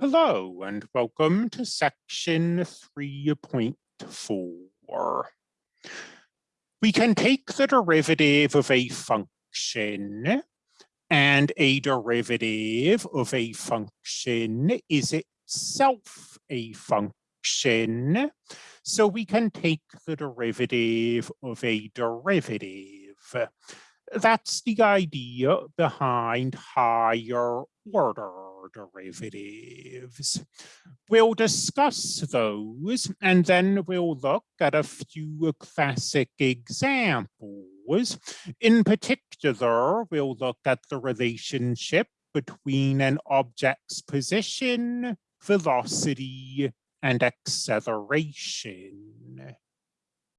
Hello and welcome to section 3.4. We can take the derivative of a function and a derivative of a function is itself a function. So we can take the derivative of a derivative. That's the idea behind higher order derivatives. We'll discuss those and then we'll look at a few classic examples. In particular, we'll look at the relationship between an object's position, velocity, and acceleration.